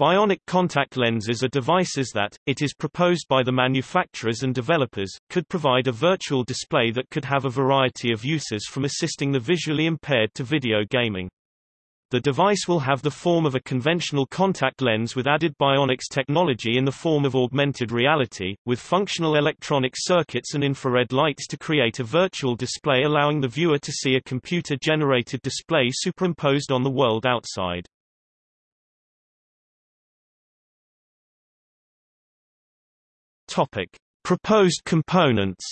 Bionic contact lenses are devices that, it is proposed by the manufacturers and developers, could provide a virtual display that could have a variety of uses from assisting the visually impaired to video gaming. The device will have the form of a conventional contact lens with added bionics technology in the form of augmented reality, with functional electronic circuits and infrared lights to create a virtual display allowing the viewer to see a computer-generated display superimposed on the world outside. Topic. Proposed components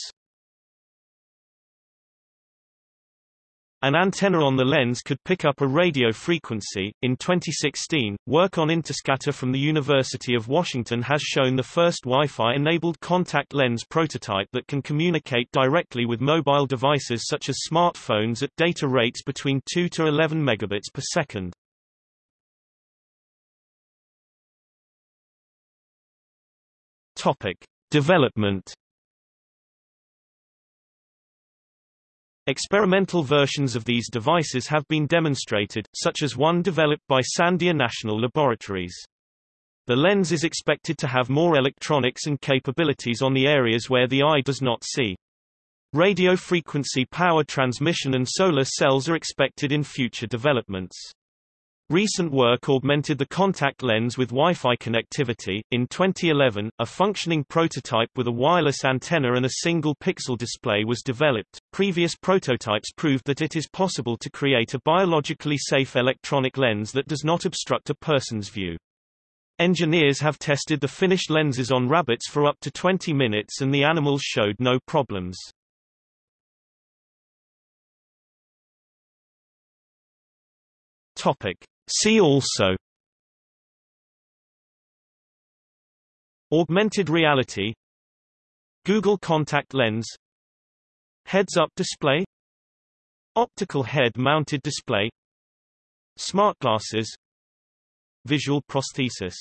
An antenna on the lens could pick up a radio frequency. In 2016, work on Interscatter from the University of Washington has shown the first Wi-Fi enabled contact lens prototype that can communicate directly with mobile devices such as smartphones at data rates between 2 to 11 megabits per second. Topic: Development Experimental versions of these devices have been demonstrated, such as one developed by Sandia National Laboratories. The lens is expected to have more electronics and capabilities on the areas where the eye does not see. Radio frequency power transmission and solar cells are expected in future developments. Recent work augmented the contact lens with Wi-Fi connectivity. In 2011, a functioning prototype with a wireless antenna and a single pixel display was developed. Previous prototypes proved that it is possible to create a biologically safe electronic lens that does not obstruct a person's view. Engineers have tested the finished lenses on rabbits for up to 20 minutes and the animals showed no problems. Topic: See also Augmented reality Google Contact Lens Heads-up display Optical head-mounted display Smart glasses Visual prosthesis